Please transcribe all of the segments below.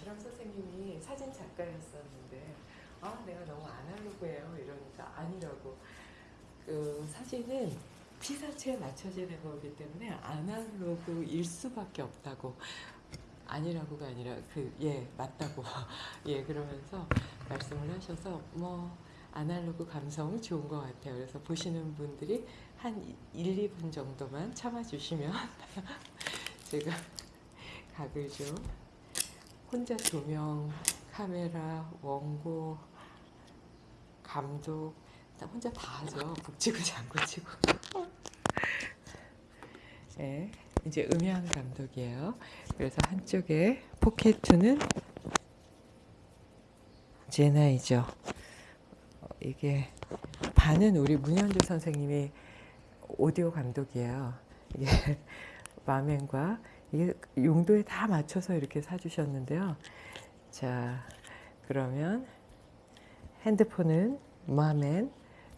아시람 선생님이 사진 작가였었는데 아 내가 너무 아날로그예요. 이러니까 아니라고. 그 사진은 피사체에 맞춰지는 거기 때문에 아날로그일 수밖에 없다고. 아니라고가 아니라 그 예 맞다고. 예 그러면서 말씀을 하셔서 뭐 아날로그 감성 좋은 것 같아요. 그래서 보시는 분들이 한 1, 2분 정도만 참아주시면 제가 각을 좀 혼자 조명, 카메라, 원고, 감독 다 혼자 다 하죠. 북치고 장구치고. 네, 이제 음향 감독이에요. 그래서 한쪽에 포켓2는 제나이죠. 어, 이게 반은 우리 문현주 선생님이 오디오 감독이에요. 이게 마맨과 이게 용도에 다 맞춰서 이렇게 사주셨는데요. 자, 그러면 핸드폰은 마맨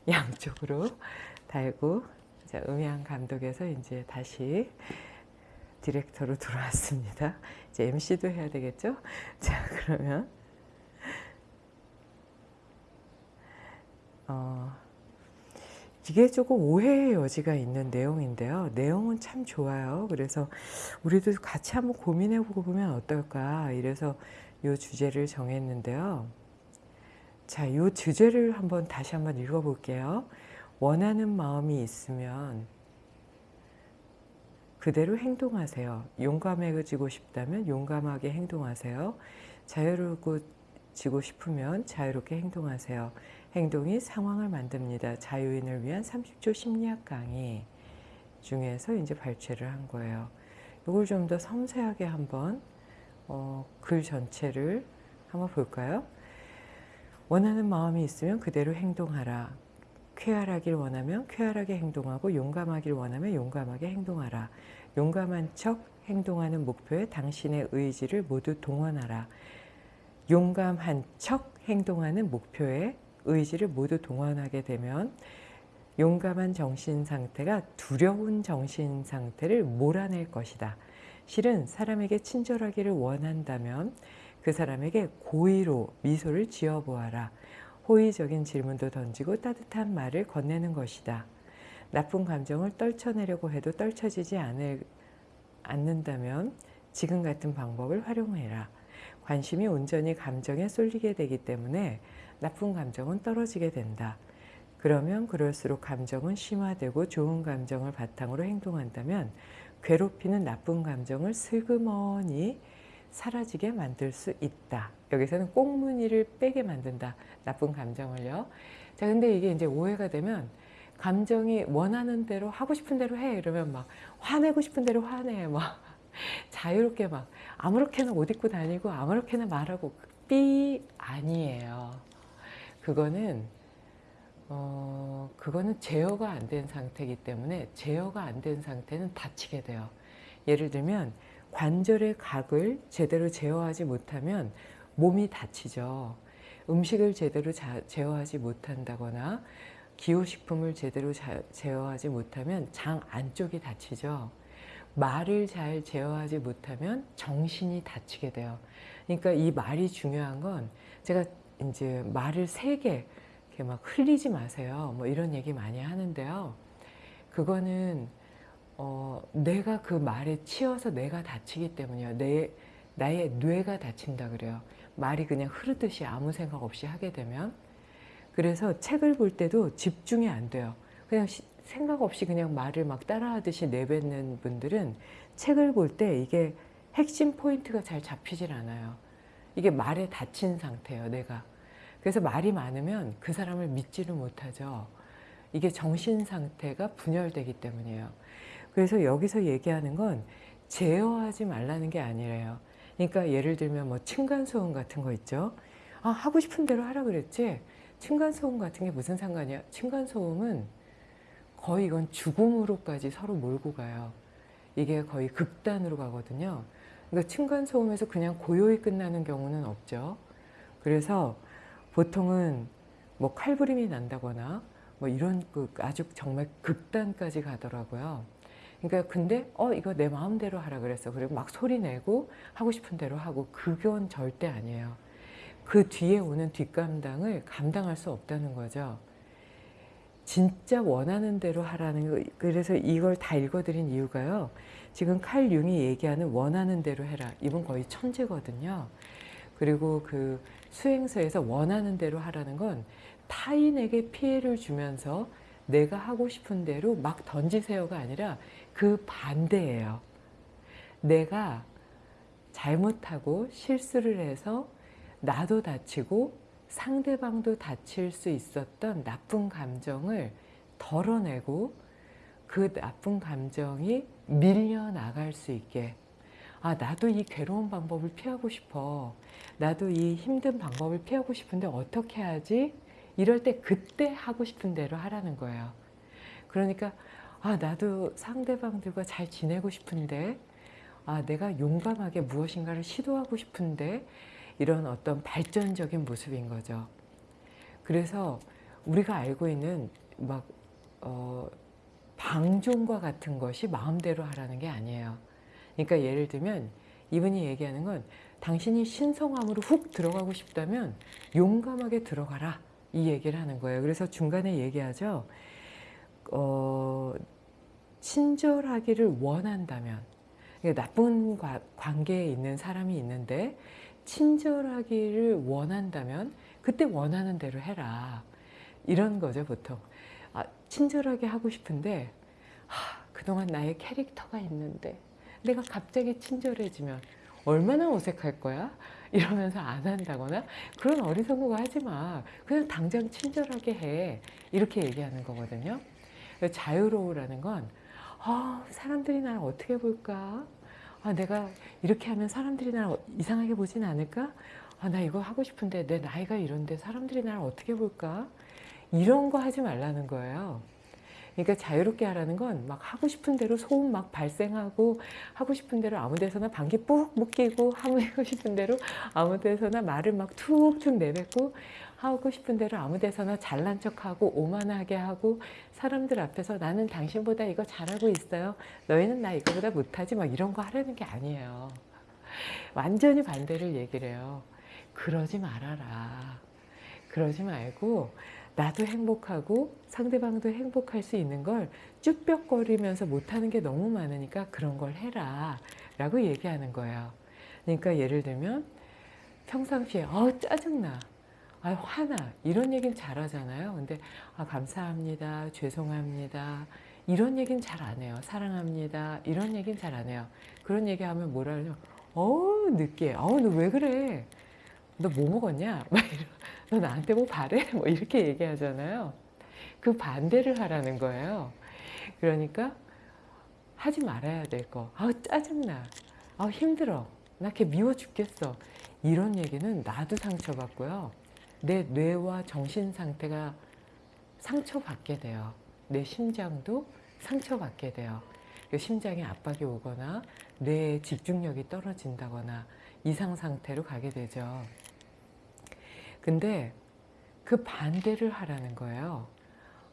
양쪽으로 달고 자, 음향 감독에서 이제 다시 디렉터로 들어왔습니다. 이제 MC도 해야 되겠죠? 자, 그러면 어, 이게 조금 오해의 여지가 있는 내용인데요. 내용은 참 좋아요. 그래서 우리도 같이 한번 고민해보고 보면 어떨까. 이래서 이 주제를 정했는데요. 자, 이 주제를 한번 다시 한번 읽어볼게요. 원하는 마음이 있으면 그대로 행동하세요. 용감해지고 싶다면 용감하게 행동하세요. 자유로워지고 싶으면 자유롭게 행동하세요. 행동이 상황을 만듭니다. 자유인을 위한 30초 심리학 강의 중에서 이제 발췌를 한 거예요. 이걸 좀 더 섬세하게 한번 어, 글 전체를 한번 볼까요? 원하는 마음이 있으면 그대로 행동하라. 쾌활하길 원하면 쾌활하게 행동하고 용감하길 원하면 용감하게 행동하라. 용감한 척 행동하는 목표에 당신의 의지를 모두 동원하라. 용감한 척 행동하는 목표에 의지를 모두 동원하게 되면 용감한 정신 상태가 두려운 정신 상태를 몰아낼 것이다. 실은 사람에게 친절하기를 원한다면 그 사람에게 고의로 미소를 지어보아라. 호의적인 질문도 던지고 따뜻한 말을 건네는 것이다. 나쁜 감정을 떨쳐내려고 해도 떨쳐지지 않을, 않는다면 지금 같은 방법을 활용해라. 관심이 온전히 감정에 쏠리게 되기 때문에 나쁜 감정은 떨어지게 된다. 그러면 그럴수록 감정은 심화되고 좋은 감정을 바탕으로 행동한다면 괴롭히는 나쁜 감정을 슬그머니 사라지게 만들 수 있다. 여기서는 꽁무니를 빼게 만든다. 나쁜 감정을요. 자, 근데 이게 이제 오해가 되면 감정이 원하는 대로 하고 싶은 대로 해. 이러면 막 화내고 싶은 대로 화내. 막 자유롭게 막 아무렇게나 옷 입고 다니고 아무렇게나 말하고 삐 아니에요. 그거는 어 그거는 제어가 안 된 상태이기 때문에 제어가 안 된 상태는 다치게 돼요. 예를 들면 관절의 각을 제대로 제어하지 못하면 몸이 다치죠. 음식을 제대로 자, 제어하지 못한다거나 기호식품을 제대로 자, 제어하지 못하면 장 안쪽이 다치죠. 말을 잘 제어하지 못하면 정신이 다치게 돼요. 그러니까 이 말이 중요한 건 제가 이제 말을 세게 이렇게 막 흘리지 마세요. 뭐 이런 얘기 많이 하는데요. 그거는 어, 내가 그 말에 치여서 내가 다치기 때문이에요. 내, 나의 뇌가 다친다 그래요. 말이 그냥 흐르듯이 아무 생각 없이 하게 되면. 그래서 책을 볼 때도 집중이 안 돼요. 그냥 시, 생각 없이 그냥 말을 막 따라하듯이 내뱉는 분들은 책을 볼 때 이게 핵심 포인트가 잘 잡히질 않아요. 이게 말에 닫힌 상태예요, 내가. 그래서 말이 많으면 그 사람을 믿지를 못하죠. 이게 정신 상태가 분열되기 때문이에요. 그래서 여기서 얘기하는 건 제어하지 말라는 게 아니래요. 그러니까 예를 들면 뭐 층간소음 같은 거 있죠. 아, 하고 싶은 대로 하라 그랬지. 층간소음 같은 게 무슨 상관이야? 층간소음은 거의 이건 죽음으로까지 서로 몰고 가요. 이게 거의 극단으로 가거든요. 그러니까 층간소음에서 그냥 고요히 끝나는 경우는 없죠. 그래서 보통은 뭐 칼부림이 난다거나 뭐 이런 그 아주 정말 극단까지 가더라고요. 그러니까 근데 어 이거 내 마음대로 하라 그랬어. 그리고 막 소리 내고 하고 싶은 대로 하고 그건 절대 아니에요. 그 뒤에 오는 뒷감당을 감당할 수 없다는 거죠. 진짜 원하는 대로 하라는 거. 그래서 이걸 다 읽어드린 이유가요. 지금 칼 융이 얘기하는 원하는 대로 해라. 이분 거의 천재거든요. 그리고 그 수행서에서 원하는 대로 하라는 건 타인에게 피해를 주면서 내가 하고 싶은 대로 막 던지세요가 아니라 그 반대예요. 내가 잘못하고 실수를 해서 나도 다치고 상대방도 다칠 수 있었던 나쁜 감정을 덜어내고 그 나쁜 감정이 밀려나갈 수 있게 아 나도 이 괴로운 방법을 피하고 싶어 나도 이 힘든 방법을 피하고 싶은데 어떻게 하지? 이럴 때 그때 하고 싶은 대로 하라는 거예요 그러니까 아 나도 상대방들과 잘 지내고 싶은데 아 내가 용감하게 무엇인가를 시도하고 싶은데 이런 어떤 발전적인 모습인 거죠. 그래서 우리가 알고 있는 막 어, 방종과 같은 것이 마음대로 하라는 게 아니에요. 그러니까 예를 들면 이분이 얘기하는 건 당신이 신성함으로 훅 들어가고 싶다면 용감하게 들어가라 이 얘기를 하는 거예요. 그래서 중간에 얘기하죠. 어, 친절하기를 원한다면 나쁜 관계에 있는 사람이 있는데 친절하기를 원한다면 그때 원하는 대로 해라. 이런 거죠 보통. 아, 친절하게 하고 싶은데 하, 그동안 나의 캐릭터가 있는데 내가 갑자기 친절해지면 얼마나 어색할 거야? 이러면서 안 한다거나 그런 어리석은 거 하지 마. 그냥 당장 친절하게 해. 이렇게 얘기하는 거거든요. 자유로우라는 건 아, 사람들이 나를 어떻게 볼까? 아, 내가 이렇게 하면 사람들이 나를 이상하게 보진 않을까? 아, 나 이거 하고 싶은데 내 나이가 이런데 사람들이 나를 어떻게 볼까? 이런 거 하지 말라는 거예요. 그러니까 자유롭게 하라는 건 막 하고 싶은 대로 소음 막 발생하고 하고 싶은 대로 아무 데서나 방귀 뿍 묶이고 하고 싶은 대로 아무 데서나 말을 막 툭툭 내뱉고 하고 싶은 대로 아무 데서나 잘난 척하고 오만하게 하고 사람들 앞에서 나는 당신보다 이거 잘하고 있어요. 너희는 나 이거보다 못하지 막 이런 거 하려는 게 아니에요. 완전히 반대를 얘기를 해요. 그러지 말아라. 그러지 말고 나도 행복하고 상대방도 행복할 수 있는 걸 쭈뼛거리면서 못하는 게 너무 많으니까 그런 걸 해라 라고 얘기하는 거예요. 그러니까 예를 들면 평상시에 어 짜증나 아 화나 이런 얘기는 잘하잖아요. 근데 아 감사합니다. 죄송합니다. 이런 얘기는 잘 안 해요. 사랑합니다. 이런 얘기는 잘 안 해요. 그런 얘기하면 뭐라 그러냐. 어우 늦게. 어우 너 왜 그래. 너 뭐 먹었냐? 막 이러, 너 나한테 뭐 바래? 뭐 이렇게 얘기하잖아요. 그 반대를 하라는 거예요. 그러니까 하지 말아야 될 거. 아우 짜증나. 아 힘들어. 나 걔 미워 죽겠어. 이런 얘기는 나도 상처받고요. 내 뇌와 정신 상태가 상처받게 돼요. 내 심장도 상처받게 돼요. 그 심장에 압박이 오거나 뇌의 집중력이 떨어진다거나 이상 상태로 가게 되죠. 근데 그 반대를 하라는 거예요.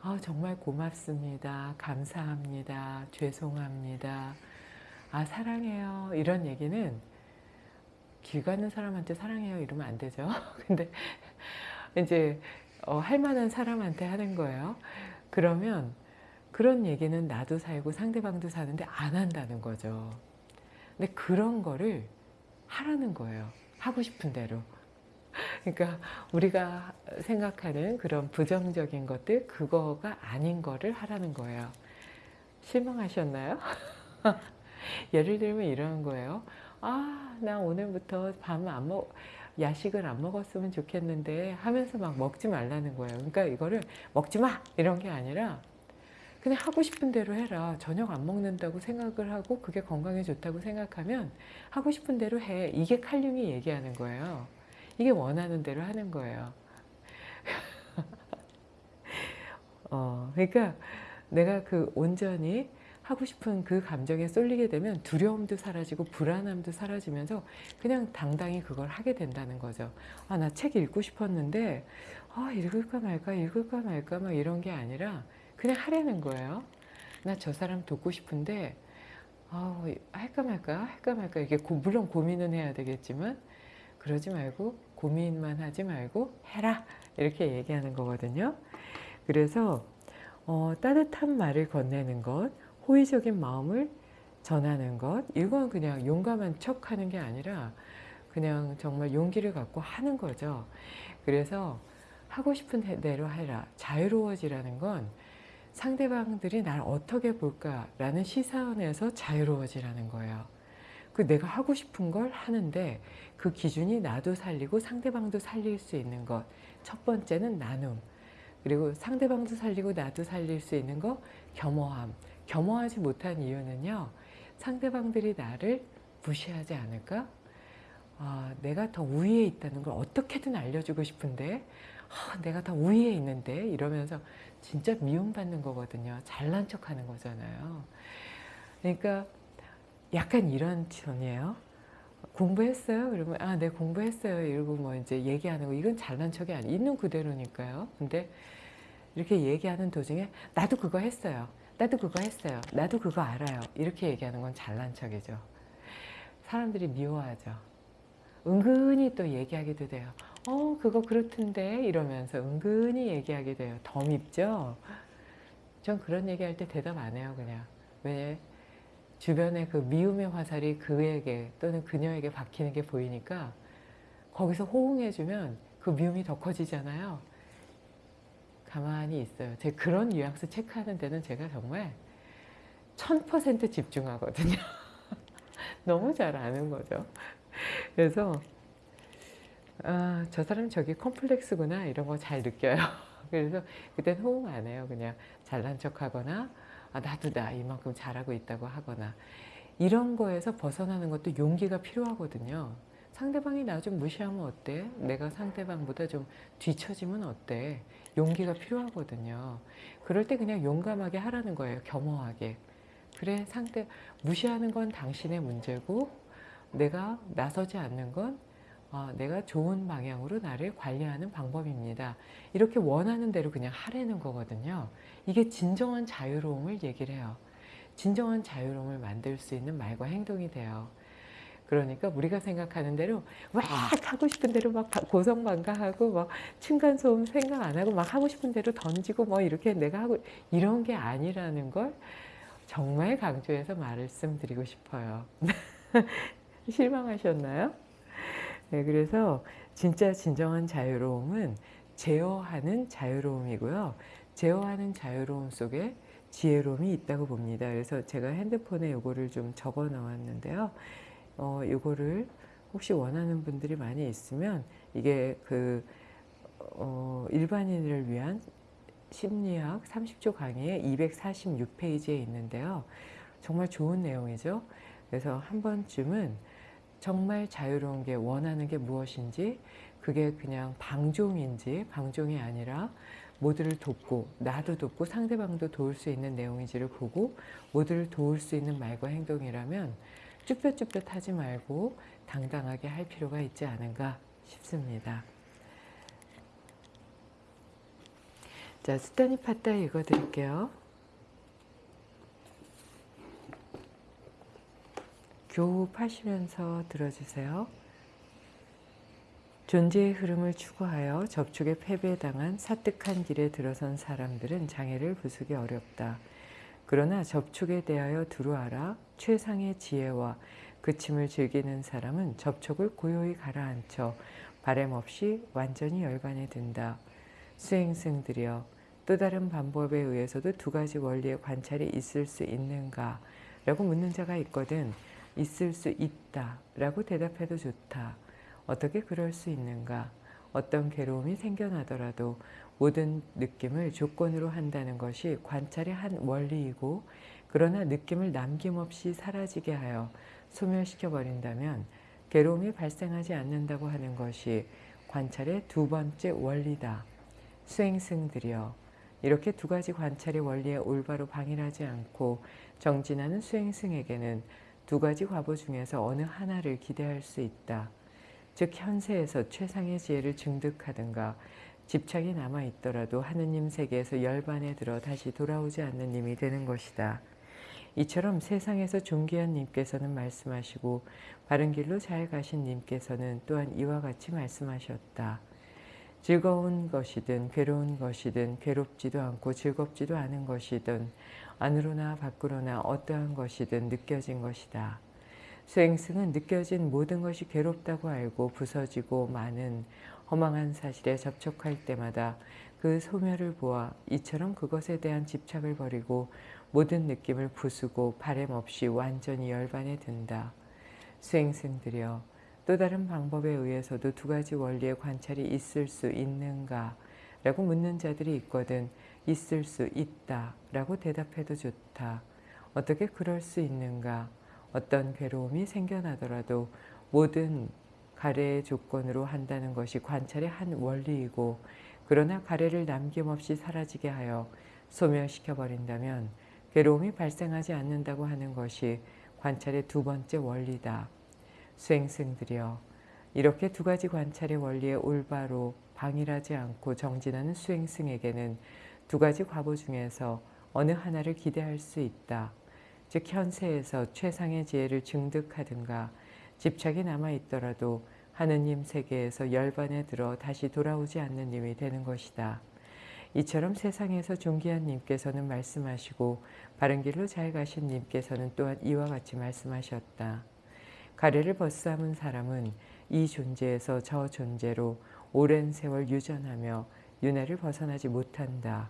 아, 정말 고맙습니다. 감사합니다. 죄송합니다. 아, 사랑해요. 이런 얘기는 길 가는 사람한테 사랑해요 이러면 안 되죠. 근데 이제 어, 할 만한 사람한테 하는 거예요. 그러면 그런 얘기는 나도 살고 상대방도 사는데 안 한다는 거죠. 근데 그런 거를 하라는 거예요. 하고 싶은 대로. 그러니까 우리가 생각하는 그런 부정적인 것들 그거가 아닌 거를 하라는 거예요. 실망하셨나요? 예를 들면 이런 거예요. 아, 나 오늘부터 밤 안 먹, 야식을 안 먹었으면 좋겠는데 하면서 막 먹지 말라는 거예요. 그러니까 이거를 먹지 마! 이런 게 아니라 그냥 하고 싶은 대로 해라. 저녁 안 먹는다고 생각을 하고 그게 건강에 좋다고 생각하면 하고 싶은 대로 해. 이게 칼륨이 얘기하는 거예요. 이게 원하는 대로 하는 거예요. 어, 그러니까 내가 그 온전히 하고 싶은 그 감정에 쏠리게 되면 두려움도 사라지고 불안함도 사라지면서 그냥 당당히 그걸 하게 된다는 거죠. 아, 나 책 읽고 싶었는데, 아, 읽을까 말까, 읽을까 말까, 막 이런 게 아니라 그냥 하라는 거예요. 나 저 사람 돕고 싶은데, 아, 할까 말까 할까 말까 이게 고, 물론 고민은 해야 되겠지만 그러지 말고 고민만 하지 말고 해라 이렇게 얘기하는 거거든요. 그래서 어, 따뜻한 말을 건네는 것, 호의적인 마음을 전하는 것 이건 그냥 용감한 척 하는 게 아니라 그냥 정말 용기를 갖고 하는 거죠. 그래서 하고 싶은 대로 해라. 자유로워지라는 건 상대방들이 날 어떻게 볼까라는 시선에서 자유로워지라는 거예요. 그 내가 하고 싶은 걸 하는데 그 기준이 나도 살리고 상대방도 살릴 수 있는 것. 첫 번째는 나눔. 그리고 상대방도 살리고 나도 살릴 수 있는 거 겸허함. 겸허하지 못한 이유는요. 상대방들이 나를 무시하지 않을까? 아, 내가 더 우위에 있다는 걸 어떻게든 알려주고 싶은데 아, 내가 더 우위에 있는데 이러면서 진짜 미움받는 거거든요. 잘난 척하는 거잖아요. 그러니까 약간 이런 톤이에요. 공부했어요? 그러면 아, 네 공부했어요. 이러고 뭐 이제 얘기하는 거 이건 잘난 척이 아니 있는 그대로니까요. 근데 이렇게 얘기하는 도중에 나도 그거 했어요. 나도 그거 했어요. 나도 그거 알아요. 이렇게 얘기하는 건 잘난 척이죠. 사람들이 미워하죠. 은근히 또 얘기하기도 돼요. 어 그거 그렇던데 이러면서 은근히 얘기하게 돼요. 더 밉죠? 전 그런 얘기할 때 대답 안 해요 그냥. 왜? 주변에 그 미움의 화살이 그에게 또는 그녀에게 박히는 게 보이니까 거기서 호응해주면 그 미움이 더 커지잖아요. 가만히 있어요. 제 그런 뉘앙스 체크하는 데는 제가 정말 1000% 집중하거든요. 너무 잘 아는 거죠. 그래서 아, 저 사람 저기 컴플렉스구나 이런 거 잘 느껴요. 그래서 그땐 호응 안 해요. 그냥 잘난 척하거나 아, 나도 나 이만큼 잘하고 있다고 하거나 이런 거에서 벗어나는 것도 용기가 필요하거든요. 상대방이 나 좀 무시하면 어때? 내가 상대방보다 좀 뒤처지면 어때? 용기가 필요하거든요. 그럴 때 그냥 용감하게 하라는 거예요. 겸허하게. 그래 상대 무시하는 건 당신의 문제고 내가 나서지 않는 건 어, 내가 좋은 방향으로 나를 관리하는 방법입니다. 이렇게 원하는 대로 그냥 하라는 거거든요. 이게 진정한 자유로움을 얘기를 해요. 진정한 자유로움을 만들 수 있는 말과 행동이 돼요. 그러니까 우리가 생각하는 대로 막 하고 싶은 대로 막 고성방가하고 막 층간소음 생각 안 하고 막 하고 싶은 대로 던지고 뭐 이렇게 내가 하고 이런 게 아니라는 걸 정말 강조해서 말씀드리고 싶어요. 실망하셨나요? 네, 그래서 진짜 진정한 자유로움은 제어하는 자유로움이고요. 제어하는 자유로움 속에 지혜로움이 있다고 봅니다. 그래서 제가 핸드폰에 요거를 좀 적어 놓았는데요. 어, 요거를 혹시 원하는 분들이 많이 있으면 이게 그 어, 일반인을 위한 심리학 30조 강의의 246페이지에 있는데요. 정말 좋은 내용이죠. 그래서 한 번쯤은 정말 자유로운 게 원하는 게 무엇인지 그게 그냥 방종인지 방종이 아니라 모두를 돕고 나도 돕고 상대방도 도울 수 있는 내용인지를 보고 모두를 도울 수 있는 말과 행동이라면 쭈뼛쭈뼛 하지 말고 당당하게 할 필요가 있지 않은가 싶습니다. 자, 스타니 파타 읽어드릴게요. 교흡하시면서 들어주세요. 존재의 흐름을 추구하여 접촉에 패배당한 사뜩한 길에 들어선 사람들은 장애를 부수기 어렵다. 그러나 접촉에 대하여 두루하라 최상의 지혜와 그침을 즐기는 사람은 접촉을 고요히 가라앉혀 바램 없이 완전히 열반에 든다. 수행승들이여 또 다른 방법에 의해서도 두 가지 원리의 관찰이 있을 수 있는가? 라고 묻는 자가 있거든 있을 수 있다 라고 대답해도 좋다. 어떻게 그럴 수 있는가? 어떤 괴로움이 생겨나더라도 모든 느낌을 조건으로 한다는 것이 관찰의 한 원리이고 그러나 느낌을 남김없이 사라지게 하여 소멸시켜 버린다면 괴로움이 발생하지 않는다고 하는 것이 관찰의 두 번째 원리다. 수행승들이여 이렇게 두 가지 관찰의 원리에 올바로 방일하지 않고 정진하는 수행승에게는 두 가지 과보 중에서 어느 하나를 기대할 수 있다. 즉 현세에서 최상의 지혜를 증득하든가 집착이 남아있더라도 하느님 세계에서 열반에 들어 다시 돌아오지 않는 님이 되는 것이다. 이처럼 세상에서 존귀한 님께서는 말씀하시고 바른 길로 잘 가신 님께서는 또한 이와 같이 말씀하셨다. 즐거운 것이든 괴로운 것이든 괴롭지도 않고 즐겁지도 않은 것이든 안으로나 밖으로나 어떠한 것이든 느껴진 것이다. 수행승은 느껴진 모든 것이 괴롭다고 알고 부서지고 많은 허망한 사실에 접촉할 때마다 그 소멸을 보아 이처럼 그것에 대한 집착을 버리고 모든 느낌을 부수고 바램 없이 완전히 열반에 든다. 수행승들이여 또 다른 방법에 의해서도 두 가지 원리의 관찰이 있을 수 있는가? 라고 묻는 자들이 있거든 있을 수 있다 라고 대답해도 좋다. 어떻게 그럴 수 있는가? 어떤 괴로움이 생겨나더라도 모든 가래의 조건으로 한다는 것이 관찰의 한 원리이고 그러나 가래를 남김없이 사라지게 하여 소멸시켜 버린다면 괴로움이 발생하지 않는다고 하는 것이 관찰의 두 번째 원리다. 수행승들이여 이렇게 두 가지 관찰의 원리에 올바로 방일하지 않고 정진하는 수행승에게는 두 가지 과보 중에서 어느 하나를 기대할 수 있다. 즉 현세에서 최상의 지혜를 증득하든가 집착이 남아있더라도 하느님 세계에서 열반에 들어 다시 돌아오지 않는 님이 되는 것이다. 이처럼 세상에서 존귀한 님께서는 말씀하시고 바른 길로 잘 가신 님께서는 또한 이와 같이 말씀하셨다. 가래를 벗삼은 사람은 이 존재에서 저 존재로 오랜 세월 유전하며 윤회를 벗어나지 못한다.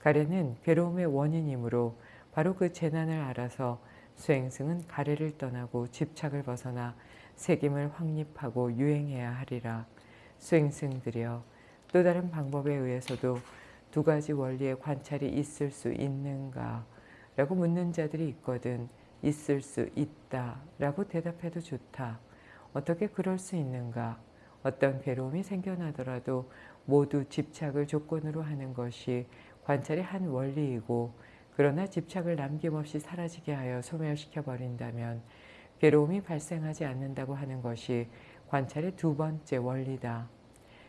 가래는 괴로움의 원인이므로 바로 그 재난을 알아서 수행승은 가래를 떠나고 집착을 벗어나 색임을 확립하고 유행해야 하리라. 수행승들이여 또 다른 방법에 의해서도 두 가지 원리의 관찰이 있을 수 있는가? 라고 묻는 자들이 있거든 있을 수 있다 라고 대답해도 좋다. 어떻게 그럴 수 있는가? 어떤 괴로움이 생겨나더라도 모두 집착을 조건으로 하는 것이 관찰의 한 원리이고 그러나 집착을 남김없이 사라지게 하여 소멸시켜 버린다면 괴로움이 발생하지 않는다고 하는 것이 관찰의 두 번째 원리다.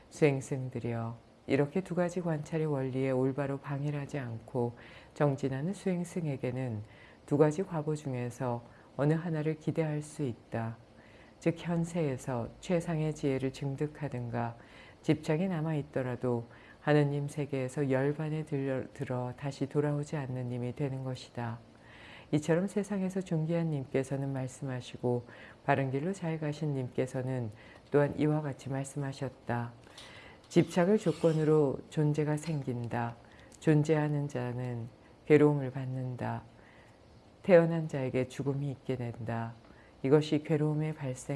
수행승들이여 이렇게 두 가지 관찰의 원리에 올바로 방일하지 않고 정진하는 수행승에게는 두 가지 과보 중에서 어느 하나를 기대할 수 있다. 즉 현세에서 최상의 지혜를 증득하든가 집착이 남아있더라도 하느님 세계에서 열반에 들어 다시 돌아오지 않는 님이 되는 것이다. 이처럼 세상에서 존귀한 님께서는 말씀하시고 바른 길로 잘 가신 님께서는 또한 이와 같이 말씀하셨다. 집착을 조건으로 존재가 생긴다. 존재하는 자는 괴로움을 받는다. 태어난 자에게 죽음이 있게 된다. 이것이 괴로움의 발생